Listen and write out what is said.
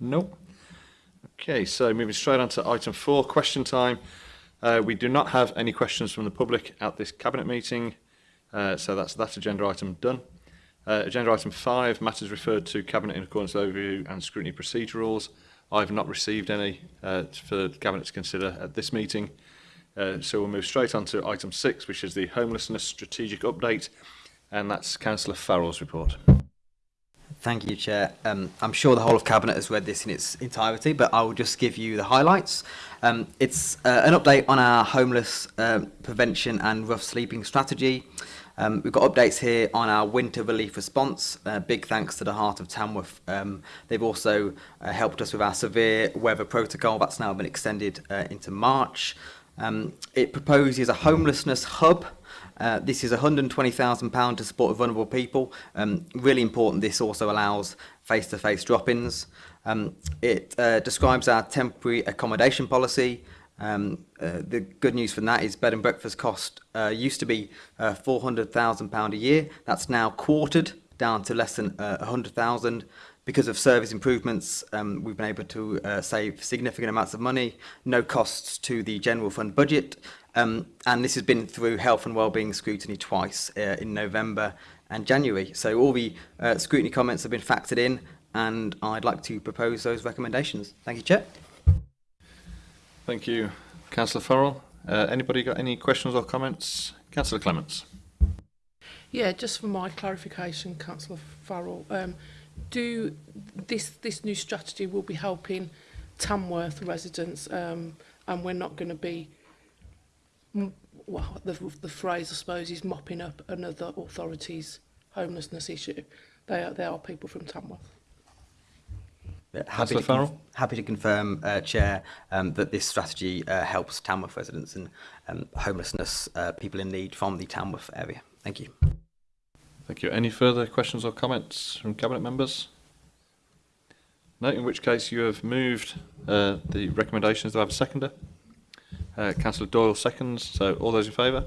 No. Nope. Okay, so moving straight on to item four, question time. Uh, we do not have any questions from the public at this cabinet meeting, uh, so that's that agenda item done. Uh, agenda item five, matters referred to cabinet in accordance with overview and scrutiny procedure rules. I've not received any uh, for the cabinet to consider at this meeting. Uh, so we'll move straight on to item six, which is the homelessness strategic update, and that's Councillor Farrell's report. Thank you, Chair. Um, I'm sure the whole of Cabinet has read this in its entirety, but I will just give you the highlights. Um, it's uh, an update on our homeless uh, prevention and rough sleeping strategy. Um, we've got updates here on our winter relief response. Uh, big thanks to the Heart of Tamworth. Um, they've also uh, helped us with our severe weather protocol. That's now been extended uh, into March. Um, it proposes a homelessness hub Uh, this is £120,000 to support vulnerable people. Um, really important, this also allows face-to-face drop-ins. Um, it uh, describes our temporary accommodation policy. Um, uh, the good news from that is bed and breakfast cost uh, used to be uh, £400,000 a year. That's now quartered down to less than uh, 100,000. Because of service improvements, um, we've been able to uh, save significant amounts of money, no costs to the general fund budget, Um, and this has been through health and wellbeing scrutiny twice uh, in November and January. So all the uh, scrutiny comments have been factored in and I'd like to propose those recommendations. Thank you, Chair. Thank you, Councillor Farrell. Uh, anybody got any questions or comments? Councillor Clements. Yeah, just for my clarification, Councillor Farrell, um, do this this new strategy will be helping Tamworth residents um, and we're not going to be well, the, the phrase, I suppose, is mopping up another authority's homelessness issue. They are, they are people from Tamworth. Uh, happy to, Farrell. happy to confirm, uh, Chair, um, that this strategy uh, helps Tamworth residents and um, homelessness uh, people in need from the Tamworth area. Thank you. Thank you. Any further questions or comments from Cabinet members? No, in which case you have moved uh, the recommendations. Do I have a seconder? Uh, Councillor Doyle seconds. So all those in favour?